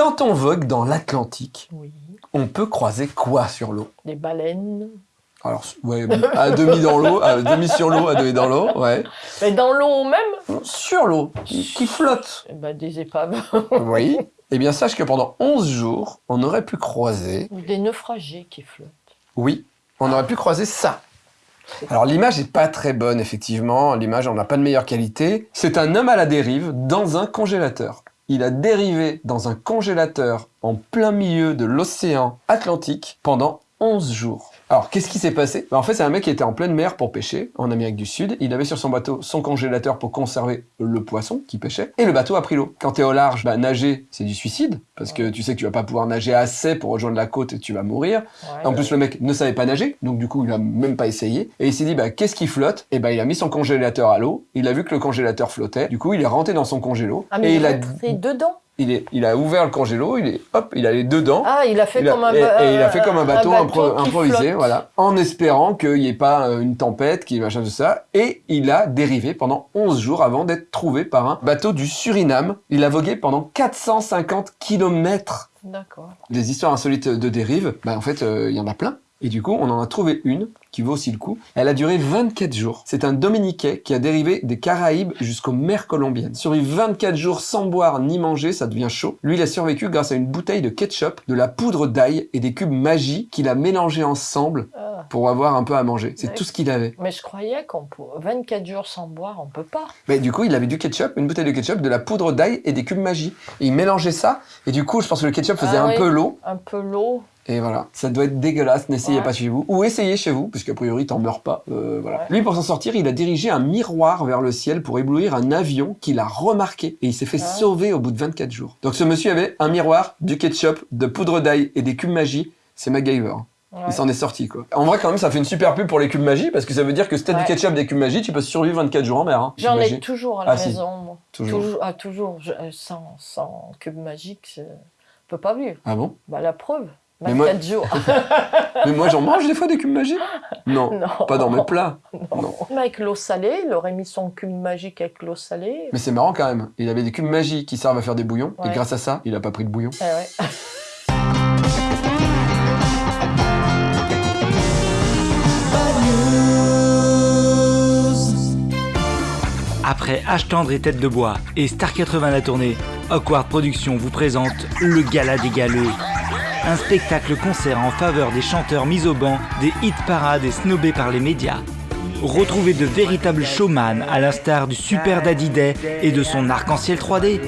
Quand on vogue dans l'Atlantique, Oui. on peut croiser quoi sur l'eau? Des baleines. Alors, ouais, à demi dans l'eau, à demi sur l'eau, à demi dans l'eau, ouais. Mais dans l'eau même? Sur l'eau, qui, qui flotte. eh ben, Des épaves. Oui. Eh bien, sache que pendant 11 jours, on aurait pu croiser, Ou des naufragés qui flottent. oui, on aurait pu croiser ça. Alors, l'image n'est pas très bonne, effectivement. L'image, on n'a pas de meilleure qualité. C'est un homme à la dérive dans un congélateur. Il a dérivé dans un congélateur en plein milieu de l'océan Atlantique pendant 11 jours. Alors, qu'est-ce qui s'est passé? Ben, En fait, c'est un mec qui était en pleine mer pour pêcher, en Amérique du Sud. Il avait sur son bateau son congélateur pour conserver le poisson qu'il pêchait, et le bateau a pris l'eau. Quand t'es au large, bah, nager, c'est du suicide, parce que tu sais que tu vas pas pouvoir nager assez pour rejoindre la côte et tu vas mourir. Ouais. En plus, le mec ne savait pas nager, donc du coup, il a même pas essayé. Et il s'est dit, bah, qu'est-ce qui flotte? Et bah, il a mis son congélateur à l'eau. Il a vu que le congélateur flottait. Du coup, il est rentré dans son congélo. Ah, mais et il il a, dedans? Il, est, il a ouvert le congélo. Il est, hop, il allait dedans. Ah, il a fait Il a- comme un et, ba- et il a fait comme un bateau, impro- qui improvisé, flotte. voilà, en espérant qu'il n'y ait pas euh, une tempête, qu'il y ait machin de ça. Et il a dérivé pendant 11 jours avant d'être trouvé par un bateau du Suriname. Il a vogué pendant 450 kilomètres. D'accord. Des histoires insolites de dérive, bah en fait, euh, il y en a plein. Et du coup, on en a trouvé une qui vaut aussi le coup. Elle a duré 24 jours. C'est un Dominiquais qui a dérivé des Caraïbes jusqu'aux mers colombiennes. Survécu 24 jours sans boire ni manger, ça devient chaud. Lui, il a survécu grâce à une bouteille de ketchup, de la poudre d'ail et des cubes magie qu'il a mélangés ensemble Ah. pour avoir un peu à manger. C'est tout ce qu'il avait. Mais je croyais qu'on peut... 24 jours sans boire, on peut pas. Mais du coup, il avait du ketchup, une bouteille de ketchup, de la poudre d'ail et des cubes magie. Et il mélangeait ça. Et du coup, je pense que le ketchup faisait Ah un oui. peu l'eau. Un peu l'eau. Et voilà, ça doit être dégueulasse, n'essayez Ouais. pas chez vous. Ou essayez chez vous, puisqu'a priori t'en meurs pas. Euh, voilà. Ouais. Lui, pour s'en sortir, il a dirigé un miroir vers le ciel pour éblouir un avion qu'il a remarqué. Et il s'est fait Ah. sauver au bout de 24 jours. Donc ce monsieur avait un miroir, du ketchup, de poudre d'ail et des cubes magie. C'est MacGyver. Ouais. Il s'en est sorti, quoi. En vrai, quand même, ça fait une super pub pour les cubes magie, parce que ça veut dire que si t'as du ketchup, des cubes magie, tu peux survivre 24 jours en mer. Hein, J'en ai toujours à la Ah, si. maison, moi. Toujours. Ah, toujours. Je- euh, sans, sans cube magique, je peux pas vivre. Ah bon? Bah, la preuve. Mais moi- 24 jours. Mais moi, j'en mange des fois des cubes magie Non, non. pas dans mes plats. Non. Avec l'eau salée, il aurait mis son cube magique avec l'eau salée. Mais c'est marrant quand même. Il avait des cubes magie qui servent à faire des bouillons, et grâce à ça, il a pas pris de bouillon. Eh ouais. Après H tendre et Tête de bois et Star 80 la tournée, Awkward Productions vous présente le Gala des Galeux. Un spectacle concert en faveur des chanteurs mis au banc, des hit parades et snobés par les médias. Retrouvez de véritables showman à l'instar du Super Daddy Day et de son arc-en-ciel 3D.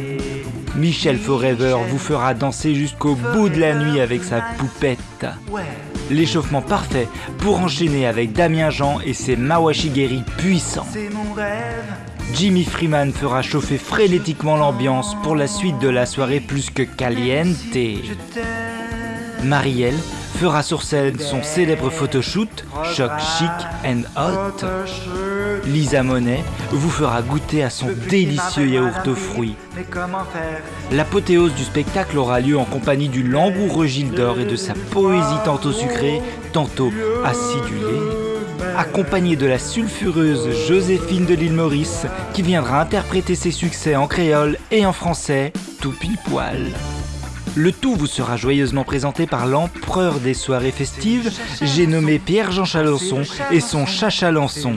Michel Forever vous fera danser jusqu'au bout de la nuit avec sa poupette. L'échauffement parfait pour enchaîner avec Damien Jean et ses Mawashigeri puissants. Jimmy Freeman fera chauffer frénétiquement l'ambiance pour la suite de la soirée plus que caliente. Marielle fera sur scène son célèbre photoshoot, Choc Chic and Hot. Lisa Monet vous fera goûter à son délicieux yaourt aux fruits. L'apothéose du spectacle aura lieu en compagnie du langoureux Gilles d'Or et de sa poésie tantôt sucrée, tantôt acidulée. Accompagné de la sulfureuse Joséphine de l'île Maurice, qui viendra interpréter ses succès en créole et en français, tout pile poil. Le tout vous sera joyeusement présenté par l'empereur des soirées festives, j'ai nommé Pierre-Jean Chalençon et son chat Chalençon.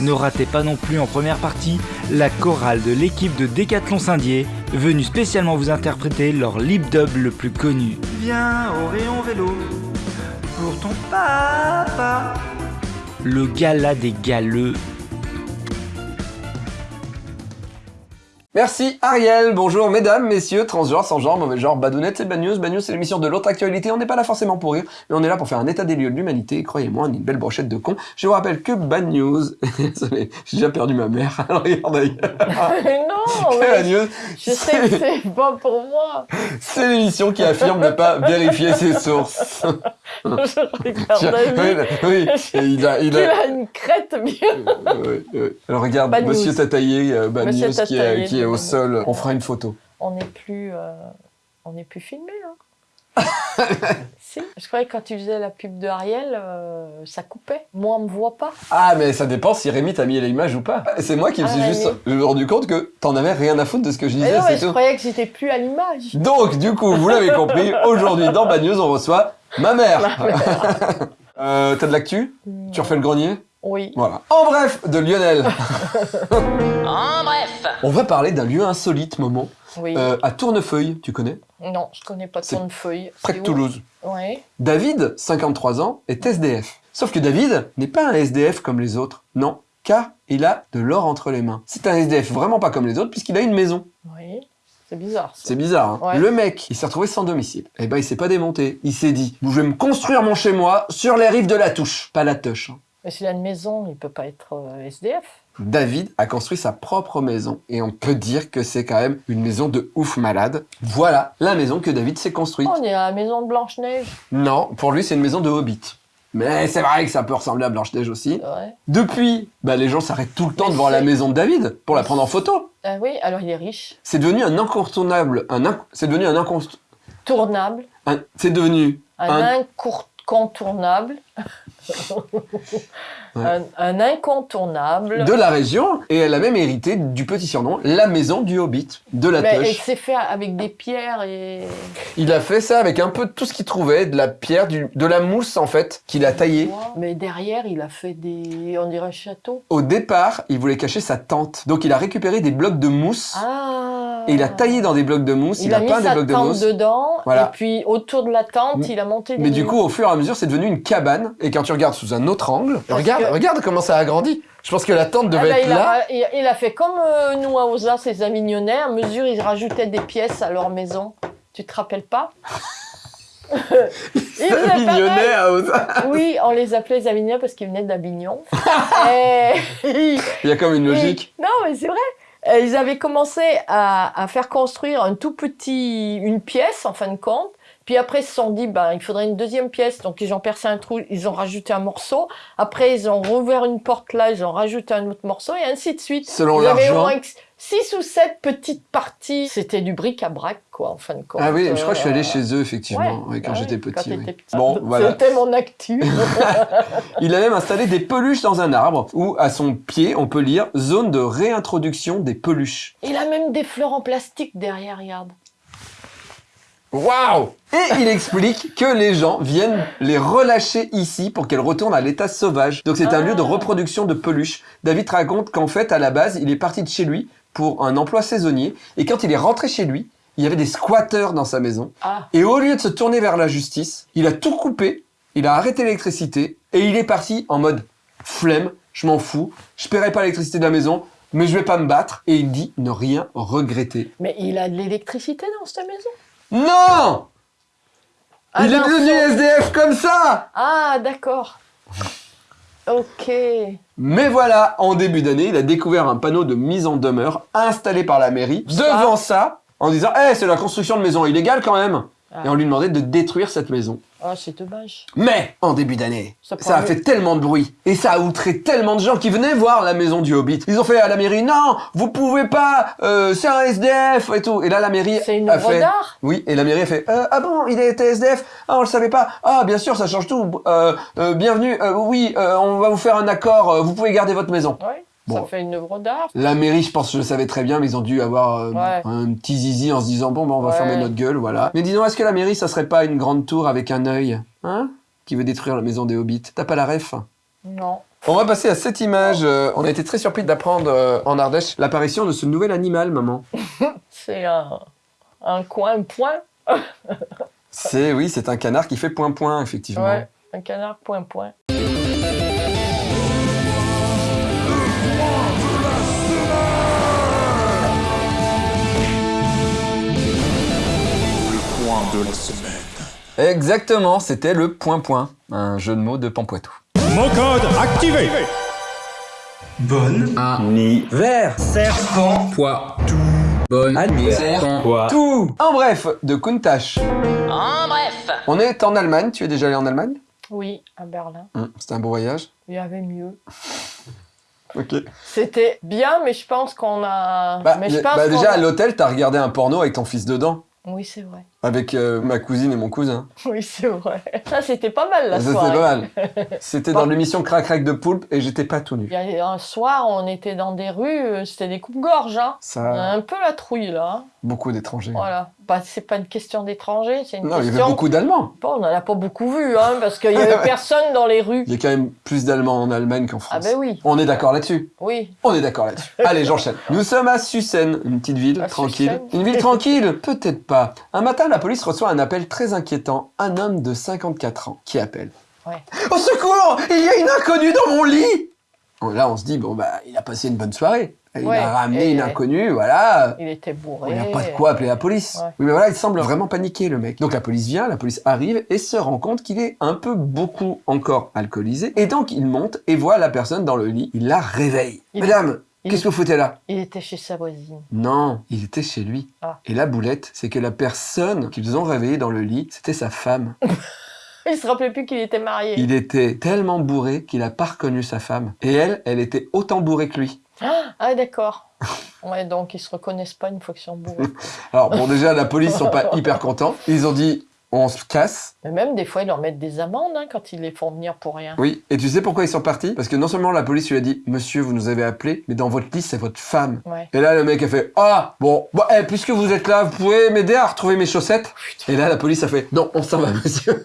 Ne ratez pas non plus en première partie la chorale de l'équipe de Décathlon Saint-Dié, venue spécialement vous interpréter leur lip dub le plus connu. Viens au rayon vélo pour ton papa. Le gala des galeux. Merci Ariel, bonjour mesdames, messieurs, transgenres, sans genre, mauvais genre, badounettes, c'est Bad News. Bad News, c'est l'émission de l'autre actualité. On n'est pas là forcément pour rire, mais on est là pour faire un état des lieux de l'humanité. Croyez-moi, on est une belle brochette de cons. Je vous rappelle que Bad News, j'ai déjà perdu ma mère. Alors regarde ailleurs. Mais non, Bad News, je sais que c'est pas pour moi. c'est l'émission qui affirme ne pas vérifier ses sources. Je regarde oui, oui, et il a, il Il a, une crête bien. Euh. Alors regarde, Bad Monsieur. Tataillé, euh, Bad Monsieur News, qui est, qui est au Bad sol. On fera une photo. On n'est plus, euh, on n'est plus filmé. Hein. Si, je croyais que quand tu faisais la pub de Ariel, euh, ça coupait. Moi, on me voit pas. Ah, mais ça dépend si Rémi t'a mis l'image ou pas. C'est moi qui me Ah, suis juste rendu compte que t'en avais rien à foutre de ce que je Mais disais, non, mais je tout. croyais que j'étais plus à l'image. Donc, du coup, vous l'avez compris, aujourd'hui dans Bad News, on reçoit ma mère. euh, T'as de l'actu? Tu refais le grenier? Oui. Voilà. En bref, de Lionel. En bref. On va parler d'un lieu insolite, Momo, Oui. euh, à Tournefeuille, tu connais? Non, je connais pas c'est ton feuille. Près de Toulouse. Oui. David, 53 ans, est SDF. Sauf que David n'est pas un SDF comme les autres. Non, car il a de l'or entre les mains. C'est un SDF vraiment pas comme les autres puisqu'il a une maison. Oui. C'est bizarre. C'est bizarre, hein Ouais. Le mec, il s'est retrouvé sans domicile. Eh ben, il s'est pas démonté. Il s'est dit, je vais me construire mon chez-moi sur les rives de la touche. Pas la touche. hein. Mais s'il a une maison, il peut pas être euh, SDF. David a construit sa propre maison. Et on peut dire que c'est quand même une maison de ouf malade. Voilà la maison que David s'est construite. On est à la maison de Blanche-Neige. Non, pour lui, c'est une maison de hobbit. Mais c'est vrai que ça peut ressembler à Blanche-Neige aussi. Ouais. Depuis, bah, les gens s'arrêtent tout le temps Mais devant la maison de David pour la prendre en photo. Ah oui, alors il est riche. C'est devenu un incontournable. Un inc- C'est devenu un inconst... Tournable. un- C'est devenu Un, Un- incontournable. un, un incontournable. de la région et elle a même hérité du petit surnom, la maison du Hobbit, de la Mais et Teuche. c'est fait avec des pierres et. Il a fait ça avec un peu de tout ce qu'il trouvait, de la pierre, du- de la mousse en fait, qu'il a taillé. Mais derrière, il a fait des. On dirait un château. Au départ, il voulait cacher sa tente. Donc il a récupéré des blocs de mousse Ah et il a taillé dans des blocs de mousse, il, Il, a, a peint des blocs de tente mousse. dedans, Voilà. et puis autour de la tente, M- il a monté des Mais du coup, au fur et à mesure, c'est devenu une cabane. Et quand tu regardes sous un autre angle, Parce regarde, que- regarde comment ça a grandi. Je pense que la tente Ah devait bah, être il, là. a, il, il a fait comme euh, nous à Osa, ses Avignonnais, à mesure ils rajoutaient des pièces à leur maison. Tu te rappelles pas? Ils à Osa. Oui, on les appelait les Avignonnais parce qu'ils venaient d'Avignon. Et- Il y a comme une logique. Non, mais c'est vrai. Euh, Ils avaient commencé à, à faire construire un tout petit, une pièce en fin de compte. Puis après, ils se sont dit, ben, il faudrait une deuxième pièce. Donc, ils ont percé un trou, ils ont rajouté un morceau. Après, ils ont rouvert une porte là, ils ont rajouté un autre morceau et ainsi de suite. Selon l'argent. Six ou sept petites parties. C'était du bric-à-brac, quoi, en fin de compte. Ah oui, je crois que je suis allé Euh, chez eux, effectivement, ouais, quand ah j'étais oui, petit. quand oui. t'étais petit. Bon, voilà. C'était mon actu. Il a même installé des peluches dans un arbre, où à son pied, on peut lire Zone de réintroduction des peluches. Il a même des fleurs en plastique derrière, regarde. Waouh Et il explique que les gens viennent les relâcher ici pour qu'elles retournent à l'état sauvage. Donc c'est un Ah. lieu de reproduction de peluches. David raconte qu'en fait, à la base, il est parti de chez lui pour un emploi saisonnier, et quand il est rentré chez lui, il y avait des squatteurs dans sa maison. Ah, Et au lieu de se tourner vers la justice, il a tout coupé, il a arrêté l'électricité, et il est parti en mode flemme, je m'en fous, je paierai pas l'électricité de la maison, mais je vais pas me battre. Et il dit ne rien regretter. mais il a de l'électricité dans cette maison? Non Ah, Il est devenu SDF comme ça Ah, d'accord. Ok. Mais voilà, en début d'année, il a découvert un panneau de mise en demeure installé par la mairie devant ça, en disant Eh, c'est la construction de maison illégale quand même Ah. Et on lui demandait de détruire cette maison. Ah, c'est dommage. Mais, en début d'année, Ça ça, a fait tellement de bruit, et ça a outré tellement de gens qui venaient voir la maison du Hobbit. Ils ont fait à la mairie, non, vous pouvez pas, euh, c'est un SDF et tout. Et là, la mairie C'est une a œuvre fait... d'art Oui, et la mairie a fait, euh, ah bon, il était SDF Ah, on le savait pas. Ah, bien sûr, ça change tout. Euh, euh, bienvenue, euh, oui, euh, on va vous faire un accord, vous pouvez garder votre maison. Ouais. Bon. Ça fait une œuvre d'art. La mairie, je pense, je le savais très bien, mais ils ont dû avoir euh, Ouais. un petit zizi en se disant bon, bah, on va Ouais. fermer notre gueule, voilà. Mais dis-donc, est-ce que la mairie, ça serait pas une grande tour avec un œil, hein, qui veut détruire la maison des hobbits? T'as pas la ref? Non. On va passer à cette image. euh, on a été très surpris d'apprendre euh, en Ardèche l'apparition de ce nouvel animal, maman. C'est un, un coin point. C'est oui, c'est un canard qui fait point point, effectivement. Ouais. Un canard point point. Exactement, c'était le point point, un jeu de mots de Pampoitou. Mot code activé Bonne Vert serpent Poids Bonne Serpent Poids Tout En bref, de Kuntash. En bref. On est en Allemagne, tu es déjà allé en Allemagne? Oui, à Berlin. Hum, C'était un beau voyage Il y avait mieux. Ok. C'était bien, mais je pense qu'on a. Bah, mais je pense bah, déjà a- à l'hôtel, t'as regardé un porno avec ton fils dedans. Oui, c'est vrai. Avec euh, ma cousine et mon cousin. Oui, c'est vrai. Ça, c'était pas mal la Ça, soirée. C'était pas mal. C'était dans l'émission Crac Crac de Poulpe et j'étais pas tout nu. Il y a un soir, on était dans des rues, euh, c'était des coupes-gorges. Hein. On a Ça, un peu la trouille là. hein. beaucoup d'étrangers. Voilà. Bah, c'est pas une question d'étrangers, c'est une Non, il y avait beaucoup d'Allemands. Bon, on n'en a pas beaucoup vu, hein, parce qu'il y avait personne dans les rues. Il y a quand même plus d'Allemands en Allemagne qu'en Ah France. ben oui, On est d'accord là-dessus. oui. On est d'accord là-dessus. Allez, j'enchaîne. Nous sommes à Sussen, une petite ville À tranquille. Sussen. Une ville tranquille Peut-être pas. Un matin, la police reçoit un appel très inquiétant. Un homme de 54 ans qui appelle. Ouais. Au secours Il y a une inconnue dans mon lit Bon, Là, on se dit, bon, bah, il a passé une bonne soirée. Il Ouais, a ramené et- une inconnue, voilà. Il était bourré. Il n'y a pas de quoi appeler la police. Ouais. Oui, mais voilà, il semble vraiment paniqué, le mec. Donc la police vient, la police arrive et se rend compte qu'il est un peu beaucoup encore alcoolisé. Et donc il monte et voit la personne dans le lit. Il la réveille. Il- Madame, qu'est-ce que vous foutez là? Il était chez sa voisine. Non, il était chez lui. Ah. Et la boulette, c'est que la personne qu'ils ont réveillée dans le lit, c'était sa femme. Il se rappelait plus qu'il était marié. Il était tellement bourré qu'il a pas reconnu sa femme. Et elle, elle était autant bourrée que lui. Ah, d'accord. Ouais, donc ils se reconnaissent pas une fois qu'ils sont bourrés. Alors bon, déjà, la police sont pas hyper contents. Ils ont dit, on se casse. Mais même des fois, ils leur mettent des amendes hein, quand ils les font venir pour rien. Oui, et tu sais pourquoi ils sont partis? Parce que non seulement la police lui a dit Monsieur, vous nous avez appelé, mais dans votre liste, c'est votre femme. Ouais. Et là, le mec a fait Ah, bon, bon eh, puisque vous êtes là, vous pouvez m'aider à retrouver mes chaussettes Et là, la police a fait Non, on s'en va, monsieur.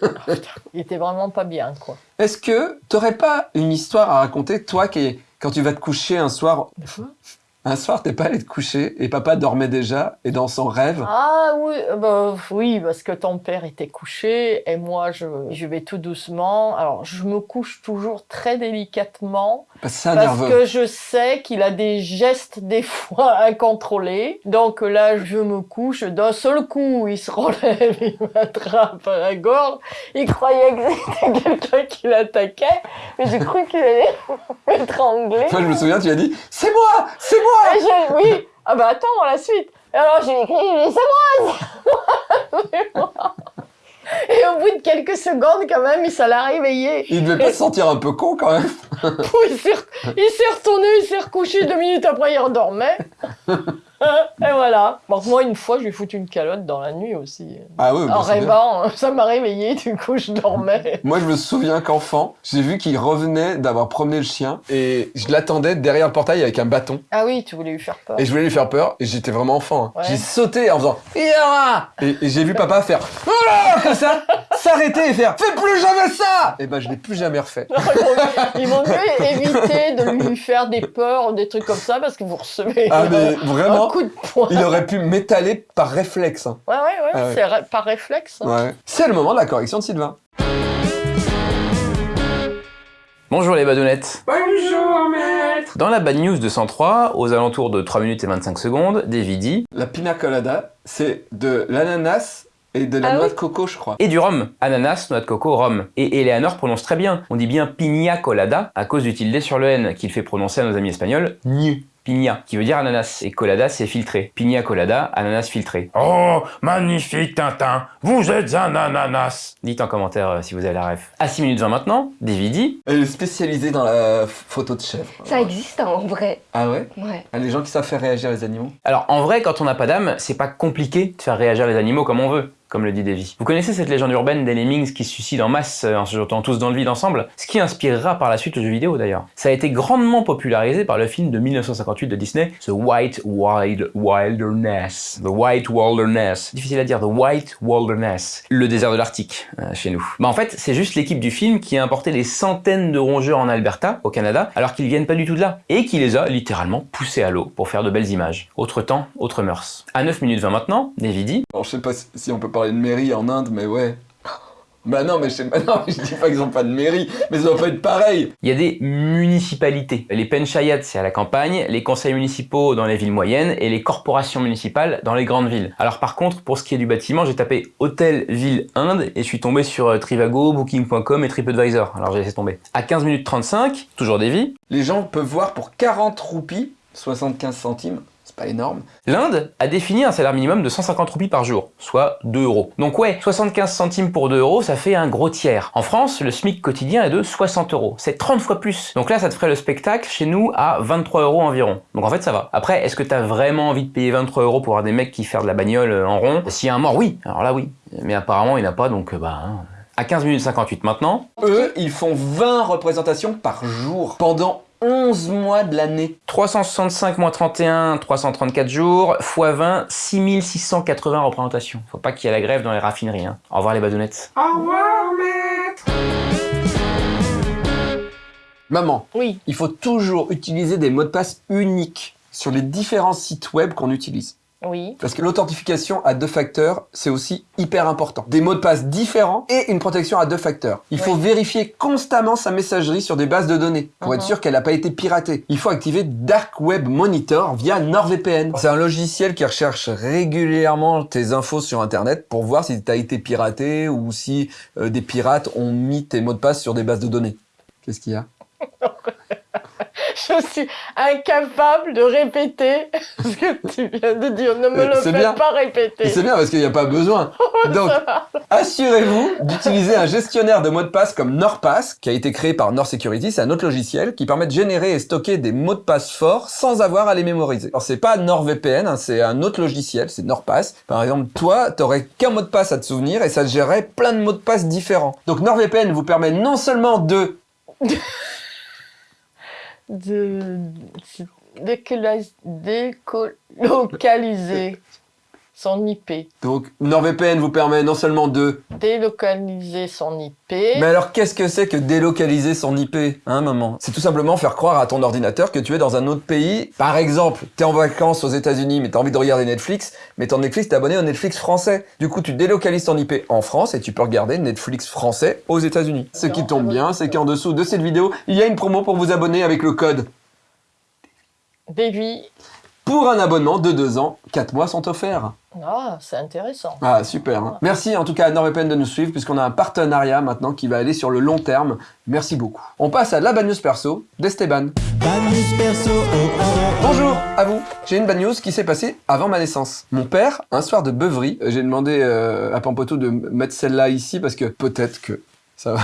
Il était vraiment pas bien, quoi. Est-ce que t'aurais pas une histoire à raconter, toi, qui, quand tu vas te coucher un soir? Un soir, t'es pas allé te coucher et papa dormait déjà et dans son rêve. Ah oui, euh, bah, oui, parce que ton père était couché et moi je, je vais tout doucement. Alors je me couche toujours très délicatement Parce que parce je sais qu'il a des gestes des fois incontrôlés. Donc là je me couche d'un seul coup, il se relève, il m'attrape à la gorge. Il croyait que c'était quelqu'un qui l'attaquait, mais j'ai cru qu'il allait m'étrangler. Toi, je me souviens, tu as dit C'est moi C'est moi Je- oui. Ah bah attends, la suite. Et alors j'ai écrit, mais c'est moi. Et au bout de quelques secondes, quand même, ça l'a réveillé. Il devait pas se sentir un peu con quand même. Il s'est re- il s'est retourné, il s'est recouché deux minutes après, il redormait. Et voilà. Donc moi, une fois, je lui ai foutu une calotte dans la nuit aussi. Ah oui, bah, En c'est bien. rêvant, ça m'a réveillé, du coup, je dormais. Moi, je me souviens qu'enfant, j'ai vu qu'il revenait d'avoir promené le chien et je l'attendais derrière le portail avec un bâton. Ah oui, tu voulais lui faire peur. Et je voulais lui faire peur et j'étais vraiment enfant. hein. Ouais. J'ai sauté en faisant Yara Et, et j'ai vu papa faire comme ça, s'arrêter et faire Fais plus jamais ça Et ben je l'ai plus jamais refait. Ils m'ont mieux évité de lui faire des peurs ou des trucs comme ça parce que vous recevez Ah mais un coup de poing. il aurait pu m'étaler par réflexe. hein. Ouais, ouais, ouais, Ah ouais. c'est par réflexe. hein. Ouais. C'est le moment de la correction de Sylvain. Bonjour les badounettes Bonjour maître Dans la Bad News 203, aux alentours de 3 minutes et 25 secondes, Davy dit La pina colada, c'est de l'ananas et de la Ah noix oui de coco, je crois. et du rhum. Ananas, noix de coco, rhum. Et Eleanor prononce très bien. On dit bien pina colada à cause du tilde sur le N qu'il fait prononcer à nos amis espagnols gnu. Pina, qui veut dire ananas. Et colada, c'est filtré. Pina colada, ananas filtré. Oh, magnifique Tintin, vous êtes un ananas. Dites en commentaire euh, si vous avez la ref. À 6 minutes 20 maintenant, Elle est spécialisée dans la photo de chèvre. Ça existe hein, en vrai. Ah ouais? Ouais. Ah, Les gens qui savent faire réagir les animaux? Alors en vrai, quand on n'a pas d'âme, c'est pas compliqué de faire réagir les animaux comme on veut, comme le dit Davy. Vous connaissez cette légende urbaine des lemmings qui se suicident en masse euh, en se jetant tous dans le vide ensemble Ce qui inspirera par la suite le jeu vidéo d'ailleurs. Ça a été grandement popularisé par le film de 1958 de Disney, The White Wild Wilderness. The White Wilderness. Difficile à dire, The White Wilderness. Le désert de l'Arctique, euh, chez nous. Bah en fait, c'est juste l'équipe du film qui a importé des centaines de rongeurs en Alberta, au Canada, alors qu'ils viennent pas du tout de là. Et qui les a littéralement poussés à l'eau pour faire de belles images. Autre temps, autre mœurs. À 9 minutes 20 maintenant, Davy dit Alors, je sais pas si- on peut parler de mairie en Inde, mais ouais. Bah non, mais je sais pas, non, je dis pas qu'ils ont pas de mairie, mais ça doit pas être pareil. Il y a des municipalités. Les panchayats, c'est à la campagne, les conseils municipaux dans les villes moyennes et les corporations municipales dans les grandes villes. Alors par contre, pour ce qui est du bâtiment, j'ai tapé hôtel ville Inde et je suis tombé sur euh, Trivago, Booking.com et TripAdvisor. Alors j'ai laissé tomber. À 15 minutes 35, toujours des vies, Les gens peuvent voir pour 40 roupies, 75 centimes, pas énorme. L'Inde a défini un salaire minimum de 150 roupies par jour, soit 2 euros. Donc ouais, 75 centimes pour 2 euros, ça fait un gros tiers. En France, le SMIC quotidien est de 60 euros. C'est 30 fois plus. Donc là, ça te ferait le spectacle chez nous à 23 euros environ. Donc en fait, ça va. Après, est-ce que t'as vraiment envie de payer 23 euros pour voir des mecs qui font de la bagnole euh, en rond? S'il y a un mort, oui. Alors là, oui. Mais apparemment, il n'y en a pas, donc euh, bah... hein. À 15 minutes 58 maintenant, Eux, ils font 20 représentations par jour pendant 11 mois de l'année. 365 moins 31, 334 jours, x 20, 6680 représentations. Faut pas qu'il y ait la grève dans les raffineries. Hein. Au revoir les badounettes. Maman, Oui, il faut toujours utiliser des mots de passe uniques sur les différents sites web qu'on utilise. Oui. Parce que l'authentification à deux facteurs, c'est aussi hyper important. Des mots de passe différents et une protection à deux facteurs. Il faut Oui. vérifier constamment sa messagerie sur des bases de données pour être Mhm. sûr qu'elle n'a pas été piratée. Il faut activer Dark Web Monitor via NordVPN. C'est un logiciel qui recherche régulièrement tes infos sur Internet pour voir si tu as été piraté ou si euh, des pirates ont mis tes mots de passe sur des bases de données. Qu'est-ce qu'il y a? Je suis incapable de répéter ce que tu viens de dire. Ne me Euh, le fais bien. pas répéter. C'est bien parce qu'il n'y a pas besoin. Donc, assurez-vous d'utiliser un gestionnaire de mots de passe comme NordPass, qui a été créé par Nord Security. C'est un autre logiciel qui permet de générer et stocker des mots de passe forts sans avoir à les mémoriser. Alors, c'est pas NordVPN, hein, c'est un autre logiciel, c'est NordPass. Par exemple, toi, t'aurais qu'un mot de passe à te souvenir et ça te gérerait plein de mots de passe différents. Donc, NordVPN vous permet non seulement de De... décola- Délocaliser son IP. donc NordVPN vous permet non seulement de Délocaliser son IP. Mais alors, qu'est-ce que c'est que délocaliser son IP, hein, maman? C'est tout simplement faire croire à ton ordinateur que tu es dans un autre pays. Par exemple, t'es en vacances aux États-Unis, mais t'as envie de regarder Netflix, mais ton Netflix, t'es abonné au Netflix français. Du coup, tu délocalises ton IP en France et tu peux regarder Netflix français aux États-Unis. Ce qui tombe bien, c'est qu'en dessous de cette vidéo, il y a une promo pour vous abonner avec le code. Davy. Pour un abonnement de 2 ans, 4 mois sont offerts. Ah, c'est intéressant. Ah, super. hein. Merci en tout cas à NordVPN de nous suivre, puisqu'on a un partenariat maintenant qui va aller sur le long terme. Merci beaucoup. On passe à la bad news perso d'Esteban. Bonjour à vous. J'ai une bad news qui s'est passée avant ma naissance. Mon père, un soir de beuverie, euh, j'ai demandé euh, à Pampoto de mettre celle-là ici parce que peut-être que ça va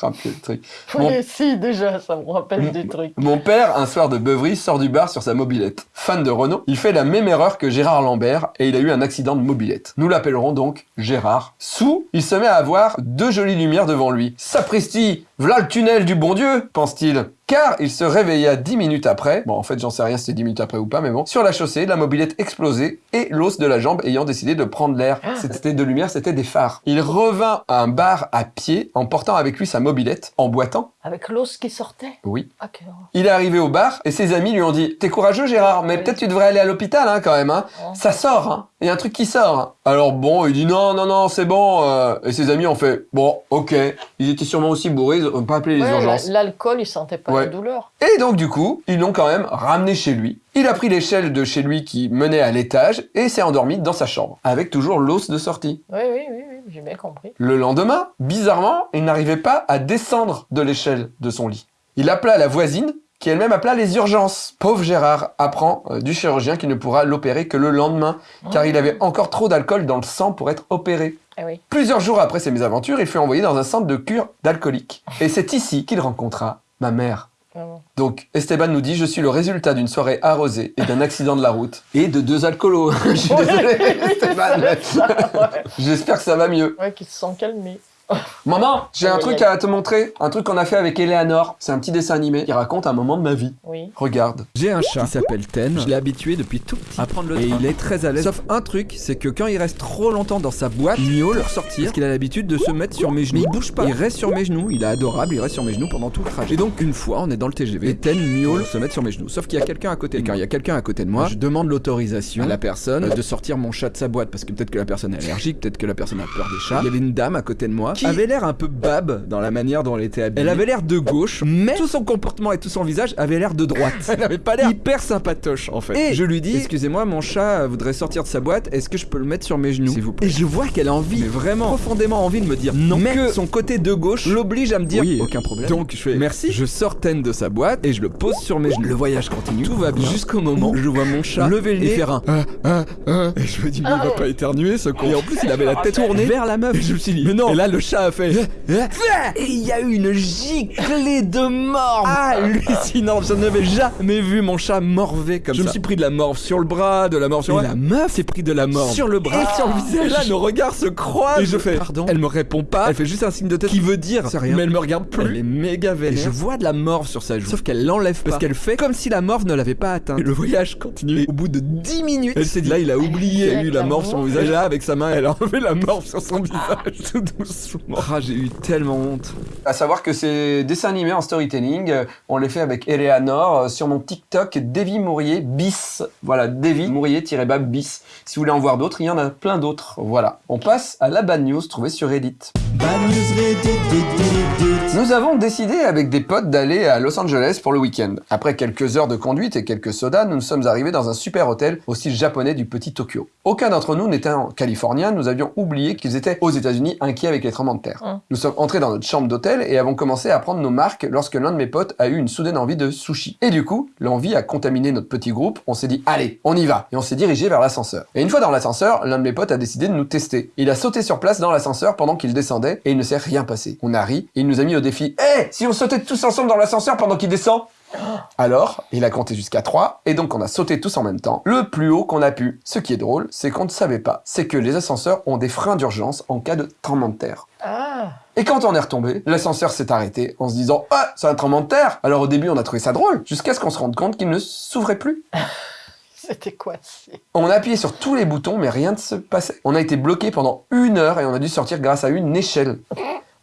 rappeler le truc. Mon- Oui, si, déjà, ça me rappelle des trucs. Mon père, un soir de beuverie, sort du bar sur sa mobilette. Fan de Renault, il fait la même erreur que Gérard Lambert et il a eu un accident de mobilette. Nous l'appellerons donc Gérard. Sous, il se met à avoir deux jolies lumières devant lui. Sapristi, v'là le tunnel du bon Dieu, pense-t-il. Car il se réveilla dix minutes après, bon en fait j'en sais rien si c'était dix minutes après ou pas, mais bon, sur la chaussée, la mobilette explosée et l'os de la jambe ayant décidé de prendre l'air. C'était de lumière, c'était des phares. Il revint à un bar à pied en portant avec lui sa mobilette, en boitant. Avec l'os qui sortait? Oui, Ah, il est arrivé au bar et ses amis lui ont dit T'es courageux, Gérard, mais peut-être tu devrais aller à l'hôpital hein, quand même. Hein. Ça sort, hein. Il y a un truc qui sort. Alors bon, il dit Non, non, non, c'est bon. euh. Et ses amis ont fait Bon, ok. Ils étaient sûrement aussi bourrés, ils n'ont pas appelé les Ouais, urgences. la- L'alcool, il sentait pas Ouais. la douleur. Et donc, du coup, ils l'ont quand même ramené chez lui. Il a pris l'échelle de chez lui qui menait à l'étage et s'est endormi dans sa chambre, avec toujours l'os de sortie. Oui, oui, oui, oui j'ai bien compris. Le lendemain, bizarrement, il n'arrivait pas à descendre de l'échelle de son lit. Il appela la voisine, qui elle-même appela les urgences. Pauvre Gérard apprend euh, du chirurgien qu'il ne pourra l'opérer que le lendemain, car il avait encore trop d'alcool dans le sang pour être opéré. Eh oui. Plusieurs jours après ces mésaventures, il fut envoyé dans un centre de cure d'alcooliques. Et c'est ici qu'il rencontra ma mère. Donc Esteban nous dit « Je suis le résultat d'une soirée arrosée et d'un accident de la route. Et de deux alcoolos. » Je suis désolé, Esteban. J'espère que ça va mieux. Ouais, qui se sont calmés. Maman, j'ai un truc à te montrer. Un truc qu'on a fait avec Eleanor. C'est un petit dessin animé qui raconte un moment de ma vie. Oui. Regarde. J'ai un chat qui s'appelle Ten. Je l'ai habitué depuis tout petit à prendre le Et il est très à l'aise. Sauf un truc, c'est que quand il reste trop longtemps dans sa boîte, il miaule pour sortir. Parce qu'il a l'habitude de se mettre sur mes genoux. Mais il bouge pas. Il reste sur mes genoux. Il est adorable. Il reste sur mes genoux pendant tout le trajet. Et donc une fois, on est dans le TGV. Et Ten miaule pour se mettre sur mes genoux. Sauf qu'il y a quelqu'un à côté. Et quand il y a quelqu'un à côté de moi, je demande l'autorisation à la personne de sortir mon chat de sa boîte parce que peut-être que la personne est allergique, peut-être que la personne a peur des chats. Il y avait une dame à côté de moi qui avait l'air un peu bab dans la manière dont elle était habillée. Elle avait l'air de gauche, mais tout son comportement et tout son visage avait l'air de droite. elle avait pas l'air hyper sympatoche en fait. Et je lui dis Excusez-moi, mon chat voudrait sortir de sa boîte, est-ce que je peux le mettre sur mes genoux S'il vous plaît. Et je vois qu'elle a envie, mais vraiment profondément envie de me dire non. Mais que son côté de gauche l'oblige à me dire Oui, aucun problème. Donc je fais merci, je sors Ten de sa boîte et je le pose sur mes genoux. Le voyage continue, tout va bien. Jusqu'au moment où je vois mon chat lever le nez et faire un ah, ah, ah. Et je me dis, mais il va pas éternuer ce con. Et en plus, il avait la tête tournée vers la meuf. Et je me suis dit, mais non. Et là, le chat a fait. Et il y a eu une giclée de morve hallucinante. Je n'avais jamais vu mon chat morver comme ça. Je me suis pris de la morve sur le bras, de la morve sur. Et la meuf s'est pris de la morve sur le bras et sur le visage. Et là, nos regards se croisent. Et je fais, pardon. Elle me répond pas. Elle fait juste un signe de tête qui veut dire, rien. mais elle me regarde plus. Elle est méga vénère. Et je vois de la morve sur sa joue. Sauf qu'elle l'enlève pas. Parce qu'elle fait comme si la morve ne l'avait pas atteint. Et le voyage continue. Au bout de 10 minutes, elle s'est dit, là, il a oublié, lui, la morve sur son visage. Là, avec sa main, elle a enlevé la morve sur son visage tout doucement. Ah, j'ai eu tellement honte. À savoir que ces dessins animés en storytelling, euh, on les fait avec Eleanor euh, sur mon TikTok Davy Mourier bis. Voilà, Davy Mourier-bas bis. Si vous voulez en voir d'autres, il y en a plein d'autres. Voilà. On passe à la bad news trouvée sur Reddit. Nous avons décidé avec des potes d'aller à Los Angeles pour le week-end. Après quelques heures de conduite et quelques sodas, nous sommes arrivés dans un super hôtel au style japonais du petit Tokyo. Aucun d'entre nous n'était en californien, nous avions oublié qu'ils étaient aux États-Unis inquiets avec les tremblements de terre. Hum. Nous sommes entrés dans notre chambre d'hôtel et avons commencé à prendre nos marques lorsque l'un de mes potes a eu une soudaine envie de sushi. Et du coup, l'envie a contaminé notre petit groupe, on s'est dit allez, on y va et on s'est dirigé vers l'ascenseur. Et une fois dans l'ascenseur, l'un de mes potes a décidé de nous tester. Il a sauté sur place dans l'ascenseur pendant qu'il descendait et il ne s'est rien passé. On a ri et il nous a mis au défi "Eh, si on sautait tous ensemble dans l'ascenseur pendant qu'il descend alors, il a compté jusqu'à 3, et donc on a sauté tous en même temps, le plus haut qu'on a pu. Ce qui est drôle, c'est qu'on ne savait pas, c'est que les ascenseurs ont des freins d'urgence en cas de tremblement de terre. Ah, Et quand on est retombé, l'ascenseur s'est arrêté en se disant « Ah, c'est un tremblement de terre !» Alors au début, on a trouvé ça drôle, jusqu'à ce qu'on se rende compte qu'il ne s'ouvrait plus. c'était coincé. On a appuyé sur tous les boutons, mais rien ne se passait. On a été bloqué pendant une heure et on a dû sortir grâce à une échelle.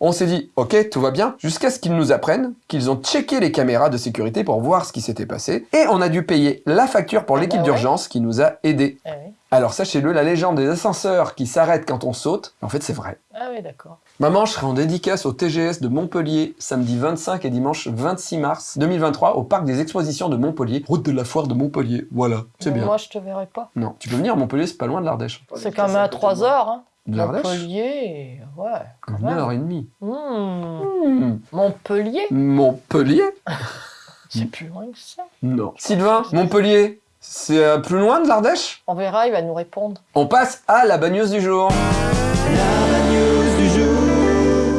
On s'est dit, ok, tout va bien, jusqu'à ce qu'ils nous apprennent qu'ils ont checké les caméras de sécurité pour voir ce qui s'était passé, et on a dû payer la facture pour Ah l'équipe bah ouais. d'urgence qui nous a aidés. Ah oui, Alors sachez-le, la légende des ascenseurs qui s'arrêtent quand on saute, en fait c'est vrai. ah oui d'accord. Maman, je serai en dédicace au TGS de Montpellier, samedi 25 et dimanche 26 mars 2023, au parc des expositions de Montpellier, route de la foire de Montpellier. Voilà, c'est bien. Moi, je te verrai pas. Non, tu peux venir à Montpellier, c'est pas loin de l'Ardèche. C'est quand même à 3 heures. Hein. De l'Ardèche Montpellier, ouais. quand Une même. heure et demie. Hmm. Hmm. Montpellier, Montpellier c'est plus loin que ça. Non. Sylvain, Montpellier, c'est euh, plus loin de l'Ardèche? On verra, il va nous répondre. On passe à la bad news du jour.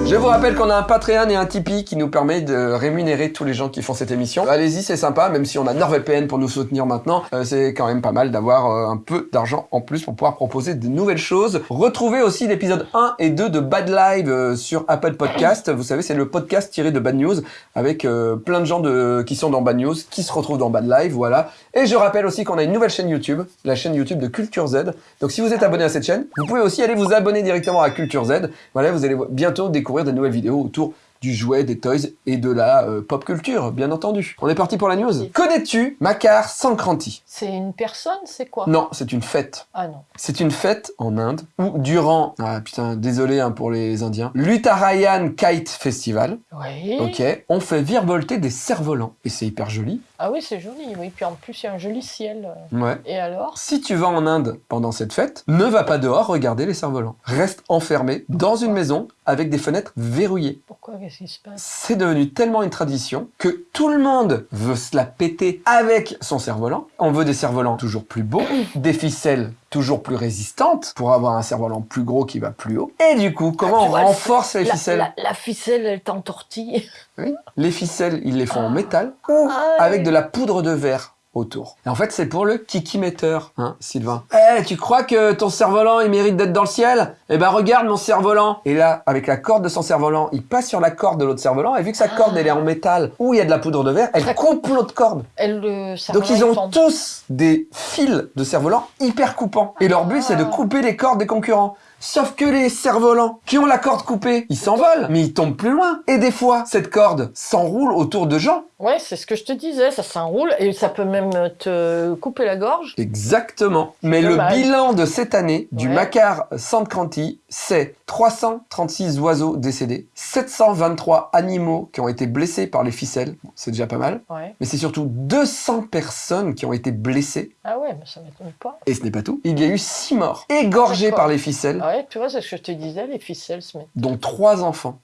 Je vous rappelle qu'on a un Patreon et un Tipeee qui nous permet de rémunérer tous les gens qui font cette émission. Allez-y, c'est sympa, même si on a NordVPN pour nous soutenir maintenant, euh, c'est quand même pas mal d'avoir euh, un peu d'argent en plus pour pouvoir proposer de nouvelles choses. Retrouvez aussi l'épisode 1 et 2 de Bad Live euh, sur Apple Podcast. Vous savez, c'est le podcast tiré de Bad News avec plein de gens qui sont dans Bad News, qui se retrouvent dans Bad Live, voilà. Et je rappelle aussi qu'on a une nouvelle chaîne YouTube, la chaîne YouTube de Culture Z. Donc si vous êtes abonné à cette chaîne, vous pouvez aussi aller vous abonner directement à Culture Z. Voilà, vous allez bientôt découvrir de nouvelles vidéos autour du jouet, des toys et de la euh, pop culture, bien entendu. On est parti pour la news. Connais-tu Makar Sankranti? C'est une personne, c'est quoi? Non, c'est une fête. Ah non. C'est une fête en Inde où durant, ah putain, désolé hein, pour les Indiens, l'Uttarayan Kite Festival, Oui. ok, on fait virevolter des cerfs-volants et c'est hyper joli. Ah oui, c'est joli, oui. Puis en plus, il y a un joli ciel. euh. Ouais. Et alors? Si tu vas en Inde pendant cette fête, ne va pas dehors regarder les cerfs-volants. Reste enfermé dans une maison avec des fenêtres verrouillées. Pourquoi? Qu'est-ce qui se passe? C'est devenu tellement une tradition que tout le monde veut se la péter avec son cerf-volant. On veut des cerfs-volants toujours plus beaux, des ficelles toujours plus résistantes pour avoir un cerf-volant plus gros qui va plus haut. Et du coup, comment Ah, on vois, renforce les la, ficelles la, la ficelle, elle t'entortille. Oui. Les ficelles, ils les font en métal ou Ah, avec de la poudre de verre autour. Et en fait, c'est pour le kikimetteur, hein, Sylvain. Eh, tu crois que ton cerf-volant, il mérite d'être dans le ciel? Eh ben, regarde mon cerf-volant. Et là, avec la corde de son cerf-volant, il passe sur la corde de l'autre cerf-volant, et vu que sa corde, elle est en métal, où il y a de la poudre de verre, elle coupe l'autre corde. Elle, le Donc ils ont tombe. tous des fils de cerf-volant hyper coupants. Et leur but, c'est de Ah. couper les cordes des concurrents. Sauf que les cerfs-volants qui ont la corde coupée, ils s'envolent, mais ils tombent plus loin. Et des fois, cette corde s'enroule autour de gens. Ouais, c'est ce que je te disais, ça s'enroule et ça peut même te couper la gorge. Exactement. Mais le bilan de cette année du Ouais. Makar Sankranti, c'est 336 oiseaux décédés, 723 animaux qui ont été blessés par les ficelles, Bon, c'est déjà pas mal, Ouais. mais c'est surtout 200 personnes qui ont été blessées, Ah ouais, mais ça m'étonne pas. et ce n'est pas tout. Il y a eu 6 morts, égorgés par les ficelles, Ah ouais, tu vois, c'est ce que je te disais, les ficelles se mettent. dont 3 enfants.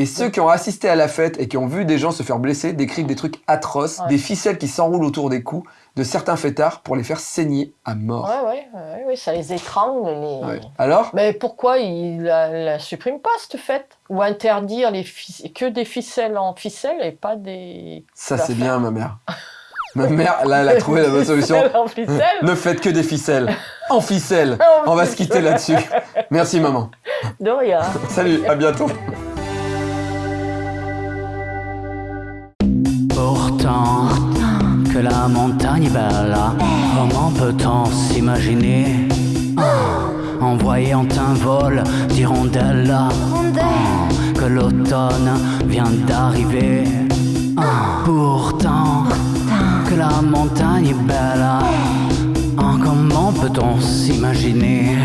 Et ceux qui ont assisté à la fête et qui ont vu des gens se faire blesser décrivent des trucs atroces, Ouais. des ficelles qui s'enroulent autour des cous de certains fêtards pour les faire saigner à mort. Ouais, ouais, ouais, ouais, ça les étrangle. Les... Ouais. Alors Mais pourquoi ils la, la suppriment pas, cette fête? Ou interdire les que des ficelles en ficelle et pas des... Ça, c'est bien, ma mère. Ma mère, là, elle a trouvé la bonne solution. Ficelles Ne faites que des ficelles. En ficelle. En On va se quitter là-dessus. Merci, maman. De rien. Salut, à bientôt. Que la montagne est belle, comment peut-on s'imaginer? En voyant un vol d'hirondelles que l'automne vient d'arriver. Pourtant, que la montagne est belle, ah, comment peut-on s'imaginer?